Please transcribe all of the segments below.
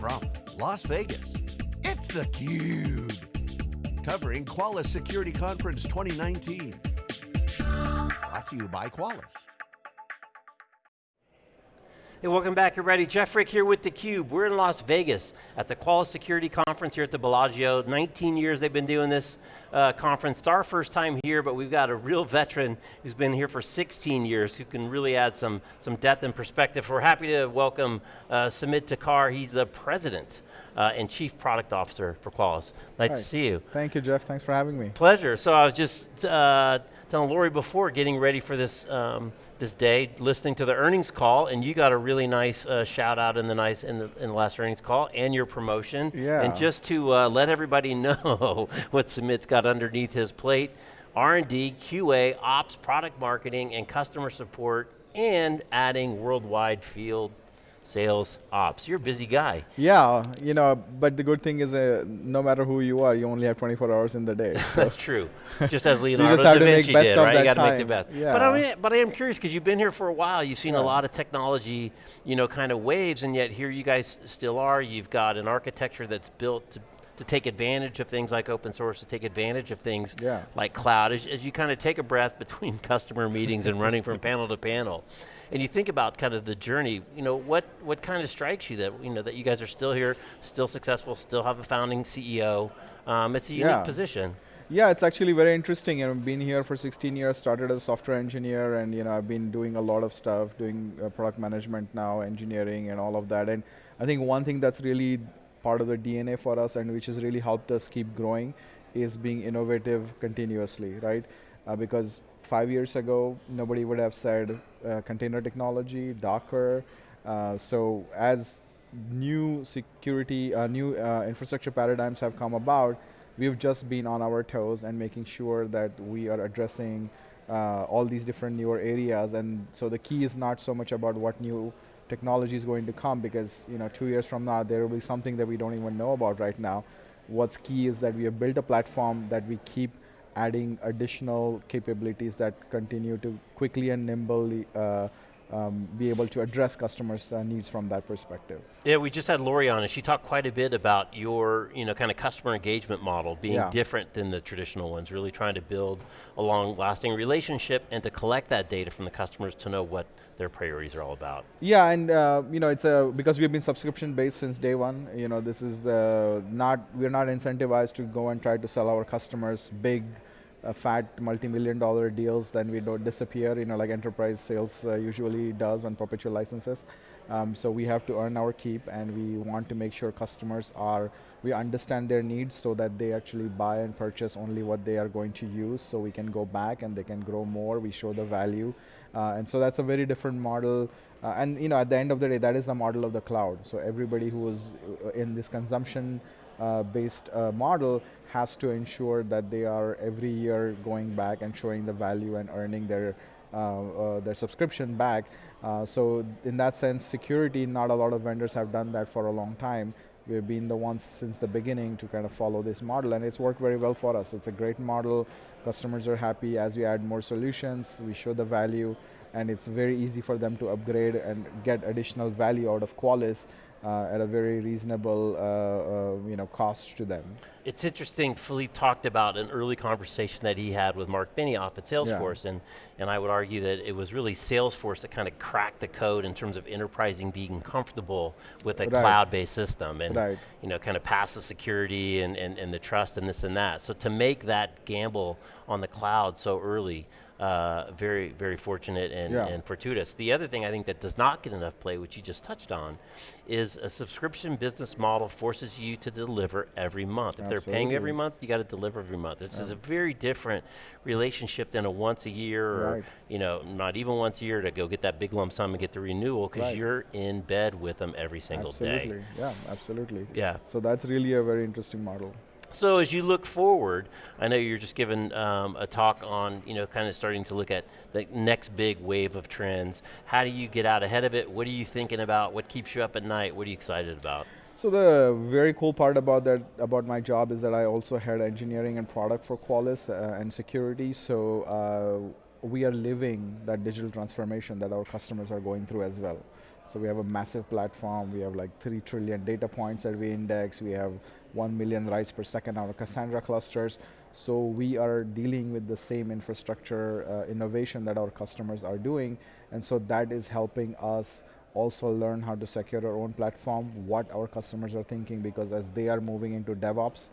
from Las Vegas, it's theCUBE. Covering Qualys Security Conference 2019. Brought to you by Qualys. Hey, welcome back everybody. Jeff Frick here with theCUBE. We're in Las Vegas at the Qualys Security Conference here at the Bellagio. 19 years they've been doing this uh, conference. It's our first time here, but we've got a real veteran who's been here for 16 years who can really add some, some depth and perspective. We're happy to welcome uh, Sumit Thakkar. He's the president uh, and Chief Product Officer for Qualys. Nice Hi. to see you. Thank you, Jeff. Thanks for having me. Pleasure. So I was just uh, telling Lori before getting ready for this um, this day, listening to the earnings call, and you got a really nice uh, shout out in the nice in the, in the last earnings call and your promotion. Yeah. And just to uh, let everybody know what Sumit's got underneath his plate, R&D, QA, ops, product marketing, and customer support, and adding worldwide field sales ops. You're a busy guy. Yeah, you know, but the good thing is uh, no matter who you are, you only have 24 hours in the day. So That's true. Just as Leonardo just have da to make Vinci best did, of right? You got to make the best. Yeah. But I mean, but I am curious because you've been here for a while. You've seen a lot of technology, you know, kind of waves, and yet here you guys still are. You've got an architecture that's built to, to take advantage of things like open source, to take advantage of things Yeah. like cloud. As, as you kind of take a breath between customer meetings and running from panel to panel, and you think about kind of the journey, you know, what, what kind of strikes you that, you know, that you guys are still here, still successful, still have a founding CEO. Um, it's a unique Yeah. position. yeah, it's actually very interesting. I've been here for 16 years, started as a software engineer, and you know, I've been doing a lot of stuff, doing uh, product management now, engineering, and all of that. And I think one thing that's really part of the DNA for us, and which has really helped us keep growing, is being innovative continuously, right? Uh, because five years ago, nobody would have said uh, container technology, Docker. Uh, so as new security, uh, new uh, infrastructure paradigms have come about, we've just been on our toes and making sure that we are addressing uh, all these different newer areas. And so the key is not so much about what new technology is going to come because you know two years from now there will be something that we don't even know about right now. What's key is that we have built a platform that we keep adding additional capabilities that continue to quickly and nimbly uh, um, be able to address customers' uh, needs from that perspective. Yeah, we just had Lori on and she talked quite a bit about your, you know, kind of customer engagement model being Yeah. different than the traditional ones, really trying to build a long lasting relationship and to collect that data from the customers to know what their priorities are all about. Yeah, and uh, you know, it's a because we've been subscription based since day one. You know, this is uh, not we're not incentivized to go and try to sell our customers big, uh, fat, multi-million dollar deals. Then we don't disappear. You know, like enterprise sales uh, usually does on perpetual licenses. Um, so we have to earn our keep, and we want to make sure customers are we understand their needs so that they actually buy and purchase only what they are going to use. So we can go back and they can grow more. We show the value. Uh, and so that's a very different model. Uh, and you know, at the end of the day, that is the model of the cloud. So everybody who is uh, in this consumption-based uh, model has to ensure that they are every year going back and showing the value and earning their uh, uh, their subscription back. Uh, so in that sense, security, not a lot of vendors have done that for a long time. We've been the ones since the beginning to kind of follow this model and it's worked very well for us. It's a great model, customers are happy as we add more solutions, we show the value and it's very easy for them to upgrade and get additional value out of Qualys uh, at a very reasonable uh, uh, you know, cost to them. It's interesting, Philippe talked about an early conversation that he had with Mark Benioff at Salesforce, and, and I would argue that it was really Salesforce that kind of cracked the code in terms of enterprising being comfortable with a Right. cloud-based system, and Right. you know, kind of pass the security and, and, and the trust and this and that. So to make that gamble on the cloud so early, uh, very, very fortunate and, Yeah. and fortuitous. The other thing I think that does not get enough play, which you just touched on, is a subscription business model forces you to deliver every month. If they're paying every month, you got to deliver every month. This is a very different relationship than a once a year or Right. you know, not even once a year to go get that big lump sum and get the renewal because Right. you're in bed with them every single absolutely. day. Yeah, absolutely. Yeah. So that's really a very interesting model. So as you look forward, I know you're just giving um, a talk on, you know, kind of starting to look at the next big wave of trends. How do you get out ahead of it? What are you thinking about? What keeps you up at night? What are you excited about? So the very cool part about that, about my job is that I also head engineering and product for Qualys uh, and security. So uh, we are living that digital transformation that our customers are going through as well. So we have a massive platform. We have like three trillion data points that we index. We have one million writes per second on our Cassandra clusters. So we are dealing with the same infrastructure uh, innovation that our customers are doing, and so that is helping us also learn how to secure our own platform, what our customers are thinking, because as they are moving into DevOps,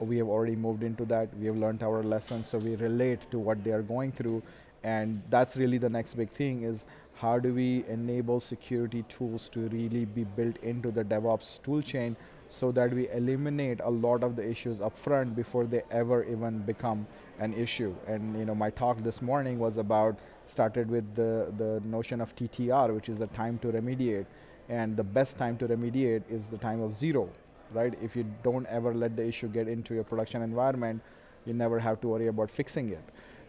we have already moved into that. We have learned our lessons, so we relate to what they are going through, and that's really the next big thing is how do we enable security tools to really be built into the DevOps toolchain so that we eliminate a lot of the issues upfront before they ever even become an issue. And you know, my talk this morning was about, started with the, the notion of TTR, which is the time to remediate. And the best time to remediate is the time of zero, right? If you don't ever let the issue get into your production environment, you never have to worry about fixing it.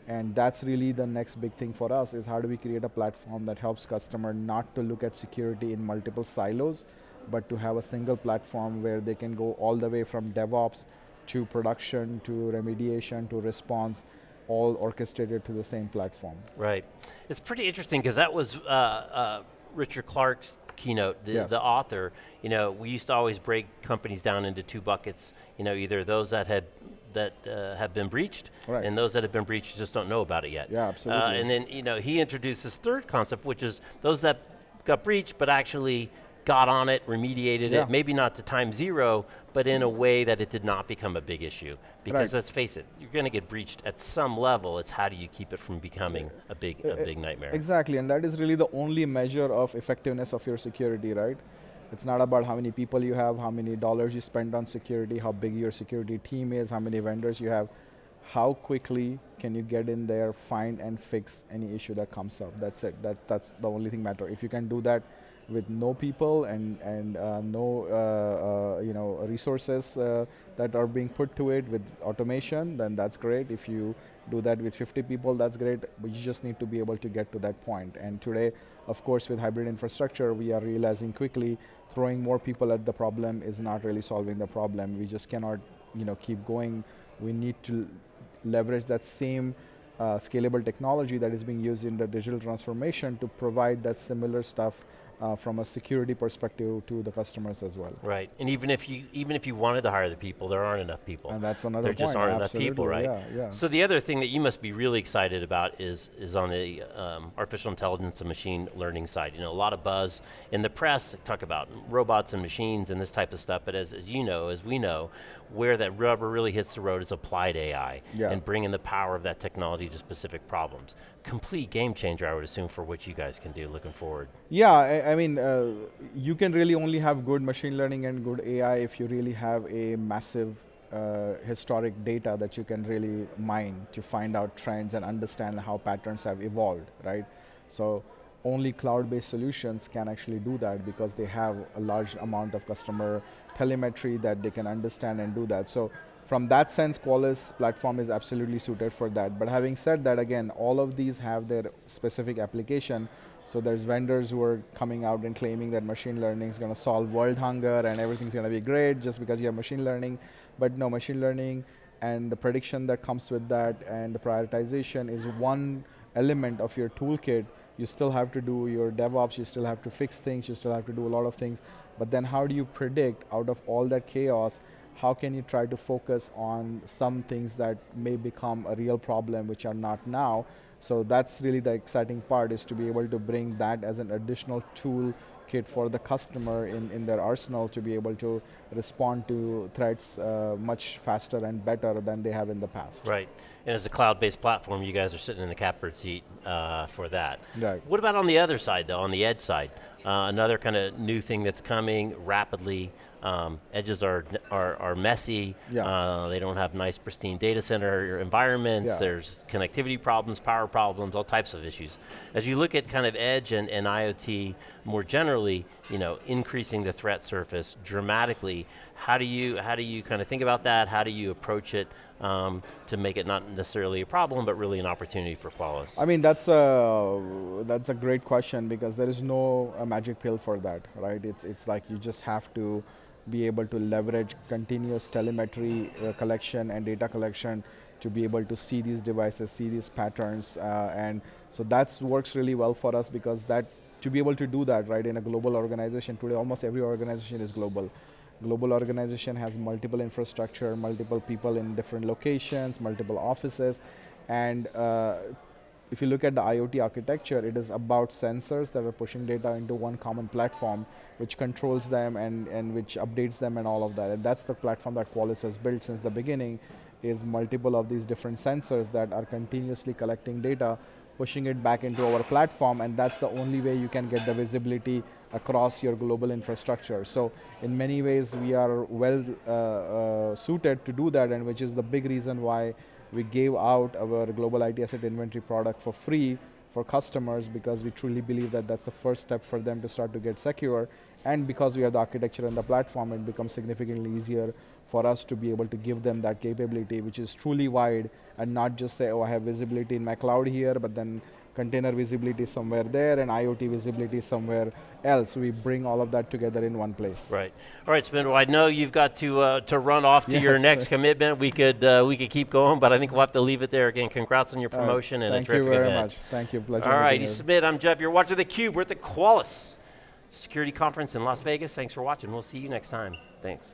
And that's really the next big thing for us is how do we create a platform that helps customer not to look at security in multiple silos, but to have a single platform where they can go all the way from DevOps to production to remediation to response, all orchestrated to the same platform. Right. It's pretty interesting because that was uh, uh, Richard Clarke's keynote, the, yes. the, author. You know, we used to always break companies down into two buckets. You know, either those that had that uh, have been breached, right. and those that have been breached just don't know about it yet. Yeah, absolutely. Uh, and then you know he introduced this third concept, which is those that got breached but actually got on it, remediated yeah. it, maybe not to time zero, but in a way that it did not become a big issue. Because right. let's face it, you're going to get breached at some level, it's how do you keep it from becoming a big, a big nightmare. Exactly, and that is really the only measure of effectiveness of your security, right? It's not about how many people you have, how many dollars you spend on security, how big your security team is, how many vendors you have. How quickly can you get in there, find and fix any issue that comes up? That's it. That, that's the only thing matter. If you can do that with no people and and uh, no uh, uh, you know resources uh, that are being put to it with automation, then that's great. If you do that with 50 people, that's great. But you just need to be able to get to that point. And today, of course, with hybrid infrastructure, we are realizing quickly throwing more people at the problem is not really solving the problem. We just cannot you know keep going. We need to leverage that same uh, scalable technology that is being used in the digital transformation to provide that similar stuff uh, from a security perspective to the customers as well. Right, and even if you even if you wanted to hire the people, there aren't enough people. And that's another there point. just aren't Absolutely. enough people, right? Yeah, yeah. So the other thing that you must be really excited about is is on the um, artificial intelligence and machine learning side. You know, a lot of buzz in the press talk about robots and machines and this type of stuff. But as as you know, as we know, where that rubber really hits the road is applied AI yeah. and bringing the power of that technology to specific problems. Complete game changer, I would assume, for what you guys can do looking forward. Yeah, I, I mean, uh, you can really only have good machine learning and good AI if you really have a massive uh, historic data that you can really mine to find out trends and understand how patterns have evolved, right? So only cloud-based solutions can actually do that because they have a large amount of customer telemetry that they can understand and do that. So from that sense, Qualys platform is absolutely suited for that. But having said that, again, all of these have their specific application. So there's vendors who are coming out and claiming that machine learning is going to solve world hunger and everything's going to be great just because you have machine learning. But no, machine learning and the prediction that comes with that and the prioritization is one element of your toolkit you still have to do your DevOps, you still have to fix things, you still have to do a lot of things. But then how do you predict out of all that chaos, how can you try to focus on some things that may become a real problem which are not now? So that's really the exciting part is to be able to bring that as an additional tool kit for the customer in, in their arsenal to be able to respond to threats uh, much faster and better than they have in the past. Right, and as a cloud-based platform, you guys are sitting in the catbird seat uh, for that. Right. What about on the other side though, on the edge side? Uh, another kind of new thing that's coming rapidly, um, edges are, are, are messy. Yeah. Uh, they don't have nice, pristine data center environments. Yeah. There's connectivity problems, power problems, all types of issues. As you look at kind of edge and, and IoT more generally, you know, increasing the threat surface dramatically, how do you how do you kind of think about that? How do you approach it um, to make it not necessarily a problem, but really an opportunity for Qualys? I mean, that's a that's a great question because there is no magic pill for that, right? It's it's like you just have to be able to leverage continuous telemetry uh, collection and data collection to be able to see these devices, see these patterns, uh, and so that works really well for us because that to be able to do that, right, in a global organization today, almost every organization is global. Global organization has multiple infrastructure, multiple people in different locations, multiple offices, and uh, if you look at the IoT architecture, it is about sensors that are pushing data into one common platform, which controls them and, and which updates them and all of that. And that's the platform that Qualys has built since the beginning, is multiple of these different sensors that are continuously collecting data, pushing it back into our platform, and that's the only way you can get the visibility across your global infrastructure. So in many ways, we are well uh, uh, suited to do that, and which is the big reason why we gave out our global IT asset inventory product for free for customers because we truly believe that that's the first step for them to start to get secure. And because we have the architecture and the platform, it becomes significantly easier for us to be able to give them that capability, which is truly wide and not just say, oh, I have visibility in my cloud here, but then container visibility somewhere there and IoT visibility somewhere else. We bring all of that together in one place. Right. All right, Spindle. I know you've got to uh, to run off to yes. your next commitment. We could uh, we could keep going, but I think we'll have to leave it there. Again, congrats on your promotion uh, and a terrific event. Thank you very much. Thank you. Pleasure. All right, Sumit. I'm Jeff. You're watching the Cube. We're at the Qualys Security Conference in Las Vegas. Thanks for watching. We'll see you next time. Thanks.